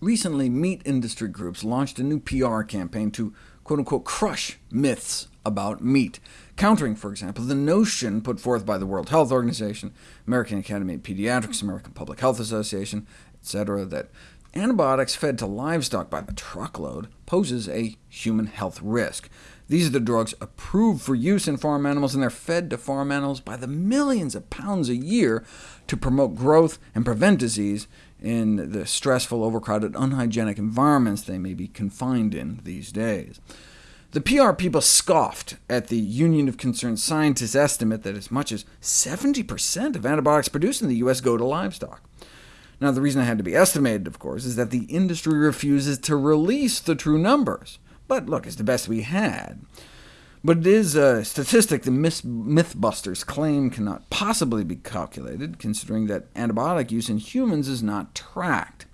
Recently, meat industry groups launched a new PR campaign to quote-unquote crush myths about meat, countering, for example, the notion put forth by the World Health Organization, American Academy of Pediatrics, American Public Health Association, etc., that antibiotics fed to livestock by the truckload poses a human health risk. These are the drugs approved for use in farm animals, and they're fed to farm animals by the millions of pounds a year to promote growth and prevent disease, in the stressful, overcrowded, unhygienic environments they may be confined in these days. The PR people scoffed at the Union of Concerned Scientists' estimate that as much as 70% of antibiotics produced in the U.S. go to livestock. Now, the reason it had to be estimated, of course, is that the industry refuses to release the true numbers. But look, it's the best we had. But it is a statistic the Mythbusters claim cannot possibly be calculated, considering that antibiotic use in humans is not tracked.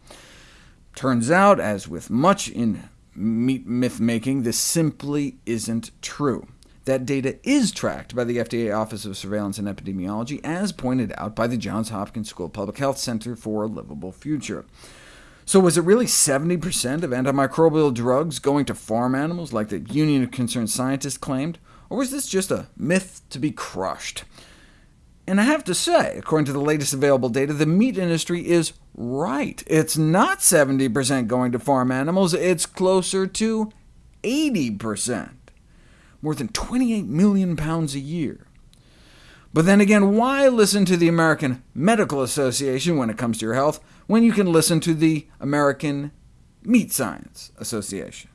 Turns out, as with much in meat myth-making, this simply isn't true. That data is tracked by the FDA Office of Surveillance and Epidemiology, as pointed out by the Johns Hopkins School Public Health Center for a Livable Future. So was it really 70% of antimicrobial drugs going to farm animals, like the Union of Concerned Scientists claimed? Or was this just a myth to be crushed? And I have to say, according to the latest available data, the meat industry is right. It's not 70% going to farm animals, it's closer to 80%, more than 28 million pounds a year. But then again, why listen to the American Medical Association when it comes to your health, when you can listen to the American Meat Science Association?